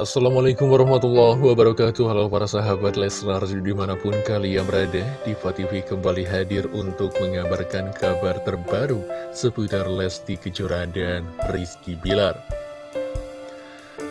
Assalamualaikum warahmatullahi wabarakatuh. Halo para sahabat Leslar di mana pun kalian berada Diva TV kembali hadir untuk mengabarkan kabar terbaru Seputar Lesti Kejora dan Rizky Bilar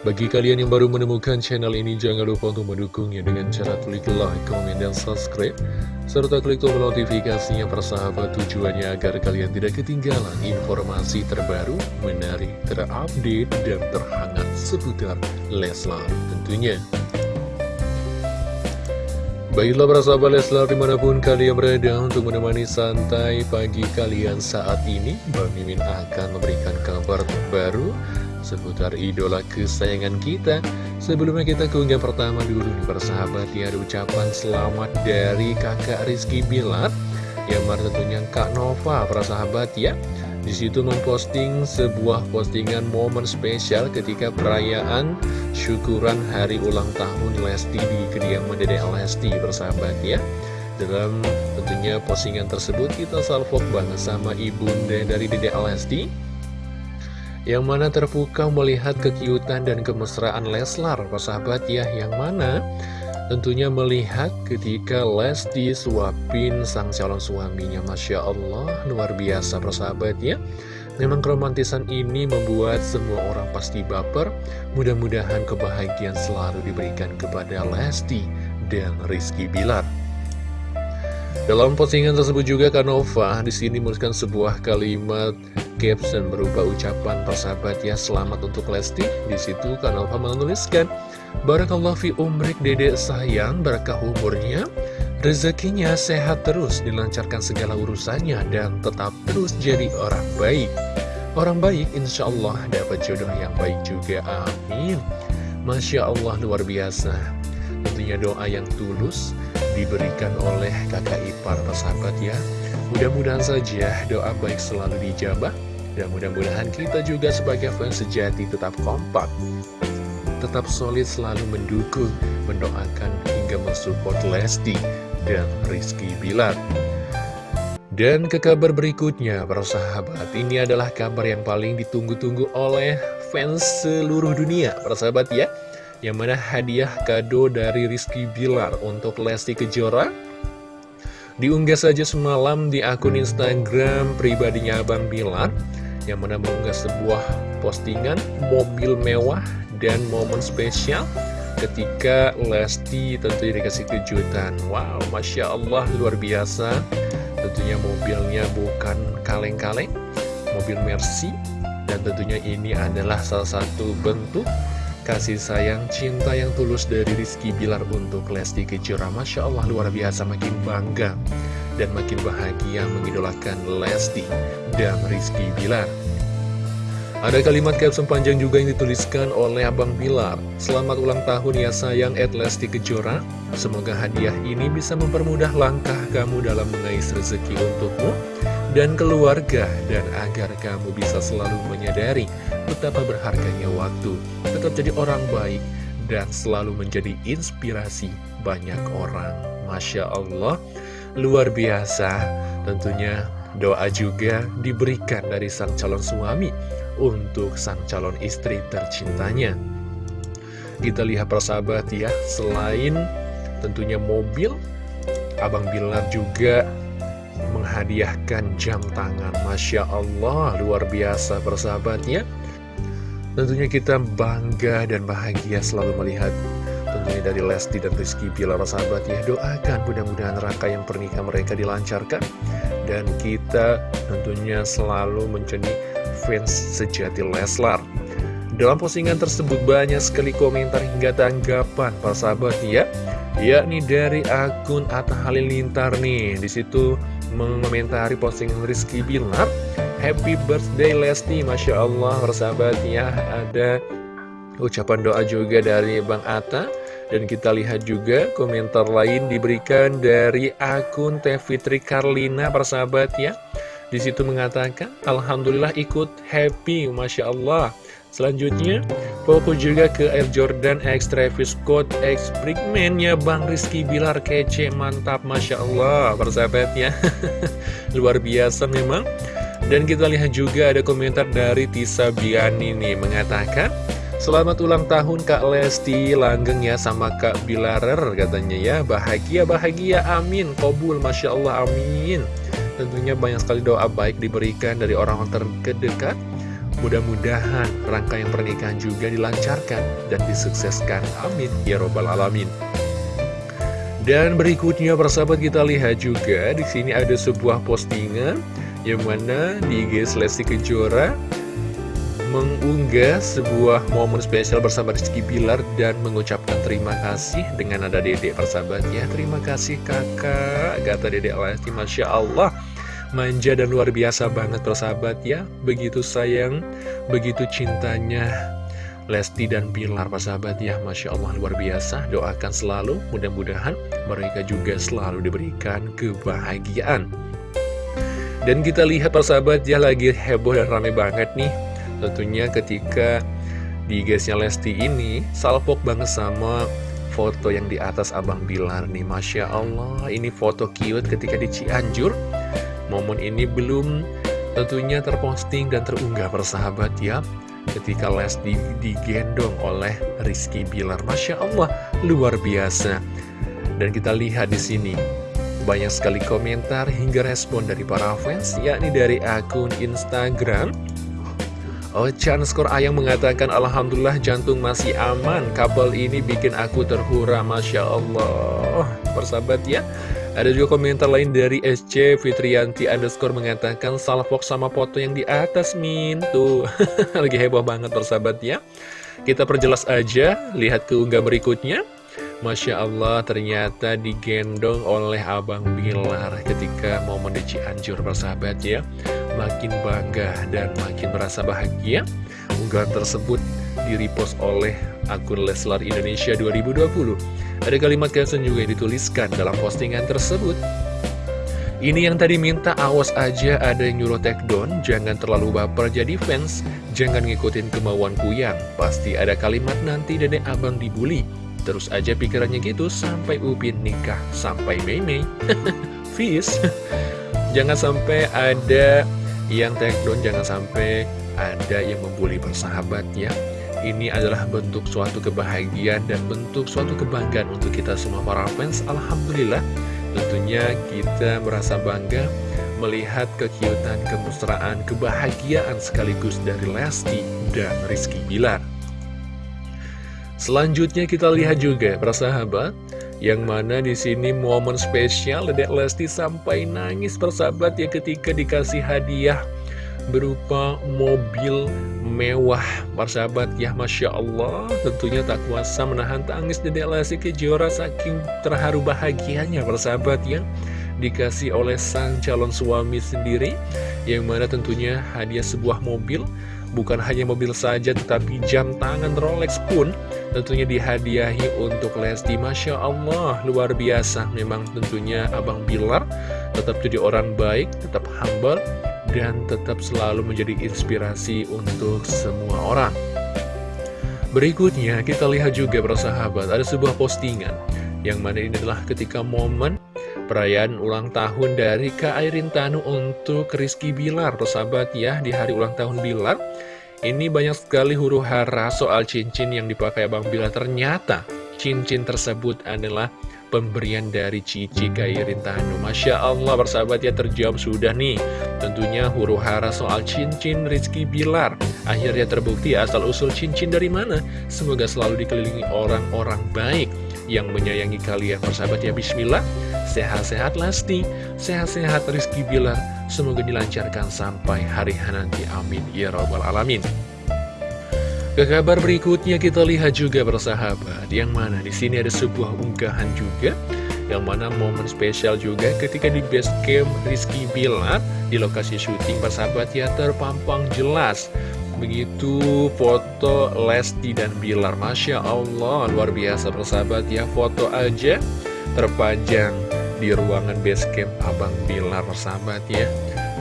Bagi kalian yang baru menemukan channel ini Jangan lupa untuk mendukungnya dengan cara klik like, komen, dan subscribe serta klik tombol notifikasinya persahabat tujuannya agar kalian tidak ketinggalan informasi terbaru, menarik, terupdate, dan terhangat seputar Leslar tentunya. Baiklah para sahabat Leslar di mana pun kalian berada untuk menemani santai pagi kalian saat ini Bang Mimin akan memberikan kabar terbaru seputar idola kesayangan kita Sebelumnya kita ke unggahan pertama dulu nih persahabat ya ucapan selamat dari kakak Rizky Bilar Yang mana tentunya Kak Nova persahabat ya. Di situ memposting sebuah postingan momen spesial ketika perayaan syukuran hari ulang tahun Lesti di kediaman Dede Lesti persahabat ya. Dalam tentunya postingan tersebut kita salvok banget sama ibunda dari Dede Lesti yang mana terpukau melihat kekiutan dan kemesraan Leslar, persahabat ya, yang mana tentunya melihat ketika Lesti suapin sang calon suaminya, Masya Allah, luar biasa persahabat ya. Memang keromantisan ini membuat semua orang pasti baper, mudah-mudahan kebahagiaan selalu diberikan kepada Lesti dan Rizky Bilar. Dalam postingan tersebut juga Kanova di sini menuliskan sebuah kalimat caption berupa ucapan persahabat ya. Selamat untuk Lesti. Di situ Kanova menuliskan Barakallah fi umrik dedek sayang. Berkah umurnya Rezekinya sehat terus dilancarkan segala urusannya dan tetap terus jadi orang baik. Orang baik insya Allah dapat jodoh yang baik juga. Amin. Masya Allah luar biasa. Tentunya doa yang tulus diberikan oleh kakak ipar persahabat ya. Mudah-mudahan saja doa baik selalu dijabah Dan mudah-mudahan kita juga sebagai fans sejati tetap kompak Tetap solid selalu mendukung, mendoakan hingga mensupport Lesti dan Rizky Bilar. Dan ke kabar berikutnya, para sahabat, ini adalah kabar yang paling ditunggu-tunggu oleh fans seluruh dunia, para sahabat ya. Yang mana hadiah kado dari Rizky Bilar untuk Lesti Kejora. Diunggah saja semalam di akun Instagram pribadinya Abang Bilar Yang mana mengunggah sebuah postingan mobil mewah dan momen spesial ketika Lesti tentunya dikasih kejutan. Wow, Masya Allah luar biasa. Tentunya mobilnya bukan kaleng-kaleng Mobil Mercy. Dan tentunya ini adalah salah satu bentuk kasih sayang, cinta yang tulus dari Rizky Bilar untuk Lesti Kejora. Masya Allah luar biasa makin bangga dan makin bahagia mengidolakan Lesti dan Rizky Bilar. Ada kalimat caption panjang juga yang dituliskan oleh Abang Bilar. Selamat ulang tahun ya sayang Ed Lesti Kejora. Semoga hadiah ini bisa mempermudah langkah kamu dalam mengais rezeki untukmu dan keluarga Dan agar kamu bisa selalu menyadari betapa berharganya waktu. Tetap jadi orang baik dan selalu menjadi inspirasi banyak orang. Masya Allah Luar biasa Tentunya doa juga diberikan dari sang calon suami untuk sang calon istri tercintanya. Kita lihat persahabat ya, selain tentunya mobil, Abang Bilar juga menghadiahkan jam tangan. Masya Allah, luar biasa persahabatnya. Tentunya kita bangga dan bahagia selalu melihat tentunya dari Lesti dan Rizky Bilar sahabat ya doakan mudah-mudahan rangka yang pernikahan mereka dilancarkan dan kita tentunya selalu menjadi fans sejati Leslar. Dalam postingan tersebut banyak sekali komentar hingga tanggapan para sahabat ya, yakni dari akun Atta Halilintar nih. Di situ mengomentari postingan Rizky Bilar, Happy birthday Lesti, Masya Allah persahabatnya ada ucapan doa juga dari Bang Atta. Dan kita lihat juga komentar lain diberikan dari akun Teh Fitri Karlina persahabat ya. Di situ mengatakan, Alhamdulillah ikut happy, Masya Allah. Selanjutnya, fokus juga ke Air Jordan X Travis Scott X Brickman ya Bang Rizky Bilar kece, mantap, Masya Allah, persahabatnya. Luar biasa memang. Dan kita lihat juga ada komentar dari Tisa Biani nih, mengatakan, Selamat ulang tahun Kak Lesti Langgeng ya sama Kak Bilarer katanya ya. Bahagia-bahagia amin. Kobul Masya Allah amin. Tentunya banyak sekali doa baik diberikan dari orang-orang terdekat. Mudah-mudahan rangkaian pernikahan juga dilancarkan dan disukseskan. Amin. Ya Robbal Alamin. Dan berikutnya persahabat kita lihat juga di sini ada sebuah postingan Yang mana di IG Lesti Kejora mengunggah sebuah momen spesial bersama Rizky Bilar dan mengucapkan terima kasih dengan ada dedek persahabat ya. Terima kasih kakak, kata dedek Lesti, Masya Allah. Manja dan luar biasa banget persahabat ya. Begitu sayang, begitu cintanya Lesti dan Bilar persahabat ya. Masya Allah luar biasa. Doakan selalu, mudah-mudahan mereka juga selalu diberikan kebahagiaan. Dan kita lihat persahabat ya lagi heboh dan rame banget nih Tentunya ketika di guysnya Lesti ini salpok banget sama foto yang di atas Abang Bilar nih. Masya Allah ini foto cute ketika di Cianjur. Momen ini belum tentunya terposting dan terunggah persahabat ya Ketika Lesti digendong oleh Rizky Bilar. Masya Allah luar biasa. Dan kita lihat di sini banyak sekali komentar hingga respon dari para fans yakni dari akun Instagram Ochan Skor Ayang mengatakan Alhamdulillah jantung masih aman. Kabel ini bikin aku terhura Masya Allah. Persahabat ya Ada juga komentar lain dari SC Fitrianti underscore mengatakan Salfok sama foto yang di atas Min. Tuh Lagi heboh banget persahabat ya. Kita perjelas aja Lihat keunggah berikutnya. Masya Allah ternyata digendong oleh Abang Bilar ketika momen di Cianjur persahabat ya Makin bangga dan makin merasa bahagia Unggahan tersebut direpost oleh akun Leslar Indonesia 2020 Ada kalimat caption juga yang dituliskan dalam postingan tersebut. Ini yang tadi minta awas aja ada yang nyuruh take down Jangan terlalu baper jadi fans Jangan ngikutin kemauan kuyang. Pasti ada kalimat nanti dedek abang dibully. Terus aja pikirannya gitu sampai Upin nikah, sampai Mei. Fis. jangan sampai ada yang take down, jangan sampai ada yang membuli bersahabat ya. Ini adalah bentuk suatu kebahagiaan dan bentuk suatu kebanggaan untuk kita semua para fans. Alhamdulillah, tentunya kita merasa bangga melihat kekiutan, kemesraan, kebahagiaan sekaligus dari Lesti dan Rizky Bilar. Selanjutnya kita lihat juga persahabat yang mana di sini momen spesial Dedek Lesti sampai nangis persahabat ya ketika dikasih hadiah berupa mobil mewah. Persahabat ya Masya Allah. Tentunya tak kuasa menahan tangis Dedek Lesti Kejora saking terharu bahagianya. Persahabat ya dikasih oleh sang calon suami sendiri. Yang mana tentunya hadiah sebuah mobil bukan hanya mobil saja tetapi jam tangan Rolex pun tentunya dihadiahi untuk Lesti. Masya Allah luar biasa. Memang tentunya Abang Bilar tetap jadi orang baik tetap humble dan tetap selalu menjadi inspirasi untuk semua orang. Berikutnya kita lihat juga bersahabat ada sebuah postingan yang mana ini adalah ketika momen perayaan ulang tahun dari Kak Airin Tanu untuk Rizky Bilar persahabat ya di hari ulang tahun Bilar ini banyak sekali huru hara soal cincin yang dipakai Abang Bila. Ternyata cincin tersebut adalah pemberian dari Cici Kairin Tanu. Masya Allah bersahabat ya terjawab sudah nih. Tentunya huru hara soal cincin Rizky Bilar. Akhirnya terbukti asal-usul cincin dari mana. Semoga selalu dikelilingi orang-orang baik yang menyayangi kalian. Persahabat ya Bismillah. Sehat-sehat Lesti, sehat-sehat Rizky Bilar, semoga dilancarkan sampai hari nanti. Amin. Ya Rabbal Alamin. Ke kabar berikutnya kita lihat juga bersahabat, yang mana di sini ada sebuah unggahan juga, yang mana momen spesial juga ketika di base camp Rizky Bilar di lokasi syuting bersahabat ya terpampang jelas. Begitu foto Lesti dan Bilar Masya Allah luar biasa bersahabat ya foto aja terpajang di ruangan basecamp Abang Bilar sahabat ya.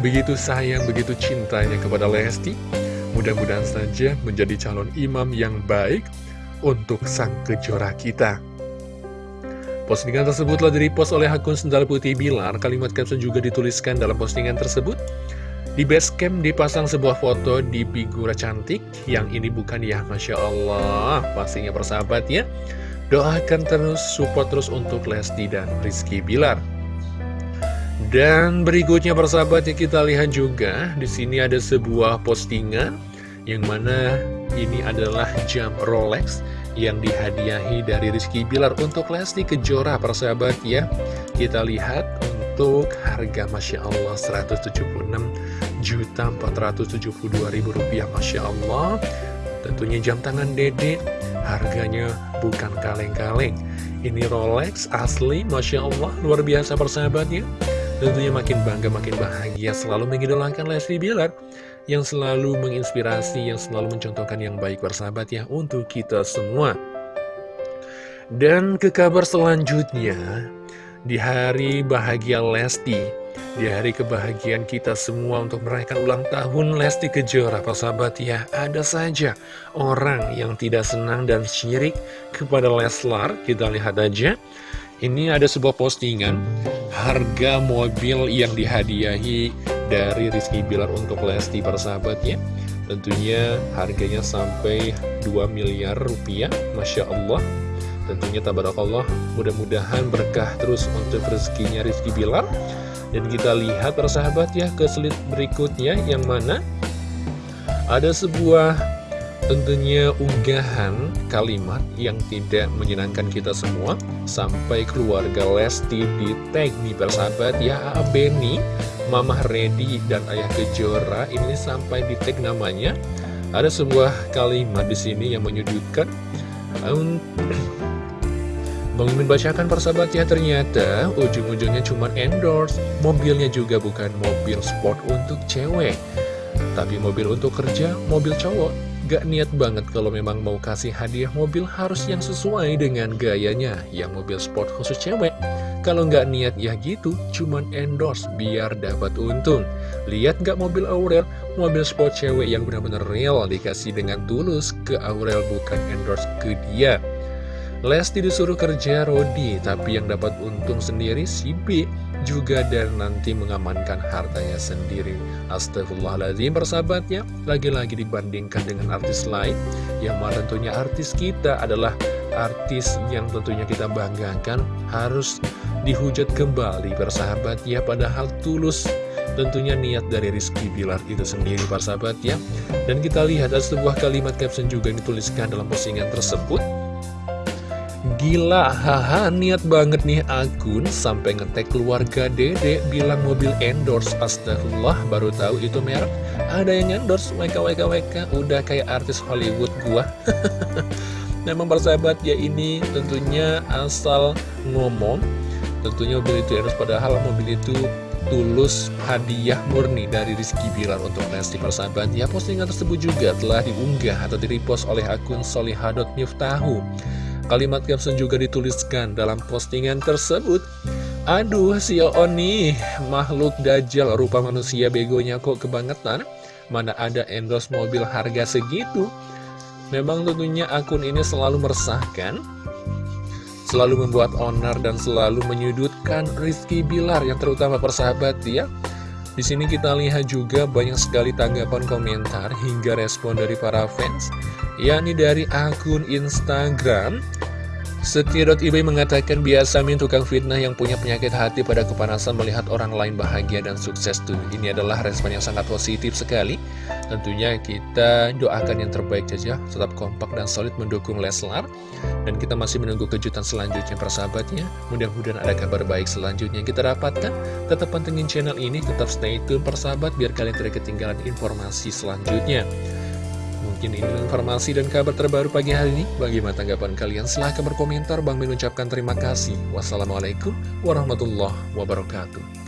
Begitu sayang, begitu cintanya kepada Lesti Mudah-mudahan saja menjadi calon imam yang baik untuk sang kejora kita. Postingan tersebut telah direpost oleh akun Sendal Putih Bilar. Kalimat caption juga dituliskan dalam postingan tersebut. Di base camp dipasang sebuah foto di figura cantik. Yang ini bukan ya Masya Allah. Pastinya persahabat ya Doakan terus, support terus untuk Lesti dan Rizky Bilar dan berikutnya persahabat ya kita lihat juga di sini ada sebuah postingan yang mana ini adalah jam Rolex yang dihadiahi dari Rizky Bilar untuk Lesti Kejora persahabat ya. Kita lihat untuk harga Masya Allah 176 juta 472 ribu rupiah Masya Allah. Tentunya jam tangan dede harganya bukan kaleng-kaleng. Ini Rolex asli Masya Allah luar biasa persahabat ya. Tentunya makin bangga, makin bahagia selalu mengidolakan Leslie Bilar yang selalu menginspirasi, yang selalu mencontohkan yang baik bersahabat ya untuk kita semua. Dan ke kabar selanjutnya, di hari bahagia Lesti, di hari kebahagiaan kita semua untuk merayakan ulang tahun Lesti Kejora, persahabat ya, ada saja orang yang tidak senang dan syirik kepada Leslar, kita lihat aja. Ini ada sebuah postingan. Harga mobil yang dihadiahi dari Rizky Bilar untuk Lesti persahabat ya. Tentunya harganya sampai 2 miliar rupiah. Masya Allah Tentunya tabarakallah mudah-mudahan berkah terus untuk rezekinya Rizky Bilar. Dan kita lihat persahabat ya ke slide berikutnya yang mana? Ada sebuah Tentunya unggahan kalimat yang tidak menyenangkan kita semua. Sampai keluarga Lesti di tag nih persahabat ya. Beni, Mama Redi dan Ayah Kejora. Ini sampai di tag namanya. Ada sebuah kalimat di sini yang menyudutkan Bang Mimin bacakan persahabat ya ternyata ujung-ujungnya cuma endorse Mobilnya juga bukan mobil sport untuk cewek Tapi mobil untuk kerja, mobil cowok Gak niat banget kalau memang mau kasih hadiah mobil harus yang sesuai dengan gayanya, yang mobil sport khusus cewek. Kalau nggak niat ya gitu, cuman endorse biar dapat untung. Lihat nggak mobil Aurel, mobil sport cewek yang benar-benar real dikasih dengan tulus ke Aurel bukan endorse ke dia. Lesti disuruh kerja Rodi, tapi yang dapat untung sendiri si B juga dan nanti mengamankan hartanya sendiri. Astagfirullahaladzim persahabatnya, lagi-lagi dibandingkan dengan artis lain, yang mana tentunya artis kita adalah artis yang tentunya kita banggakan harus dihujat kembali persahabat ya padahal tulus tentunya niat dari Rizky Bilar itu sendiri persahabat ya dan kita lihat ada sebuah kalimat caption juga yang dituliskan dalam postingan tersebut Gila, haha niat banget nih akun sampai ngetek keluarga dede bilang mobil endorse. Astagfirullah baru tahu itu merek. Ada yang endorse WK WK WK udah kayak artis Hollywood gua. Memang persahabat ya ini tentunya asal ngomong. Tentunya mobil itu endorse padahal mobil itu tulus hadiah murni dari Rizky Bilar untuk Lesti persahabat. Ya postingan tersebut juga telah diunggah atau direpost oleh akun Solihadot Miftahu Kalimat caption juga dituliskan dalam postingan tersebut. Aduh si Oni makhluk dajjal rupa manusia begonya kok kebangetan? Mana ada endorse mobil harga segitu? Memang tentunya akun ini selalu meresahkan Selalu membuat owner dan selalu menyudutkan Rizky Bilar yang terutama persahabat ya. Di sini kita lihat juga banyak sekali tanggapan komentar hingga respon dari para fans yakni dari akun Instagram Setia.ib mengatakan biasa min tukang fitnah yang punya penyakit hati pada kepanasan melihat orang lain bahagia dan sukses tuh. Ini adalah respon yang sangat positif sekali. Tentunya kita doakan yang terbaik saja, tetap kompak dan solid mendukung Leslar. Dan kita masih menunggu kejutan selanjutnya persahabatnya. Mudah-mudahan ada kabar baik selanjutnya yang kita dapatkan. Tetap pantengin channel ini, tetap stay tune persahabat biar kalian tidak ketinggalan informasi selanjutnya. Mungkin ini informasi dan kabar terbaru pagi hari ini. Bagaimana tanggapan kalian? Silahkan berkomentar. Bang Min ucapkan terima kasih. Wassalamualaikum warahmatullahi wabarakatuh.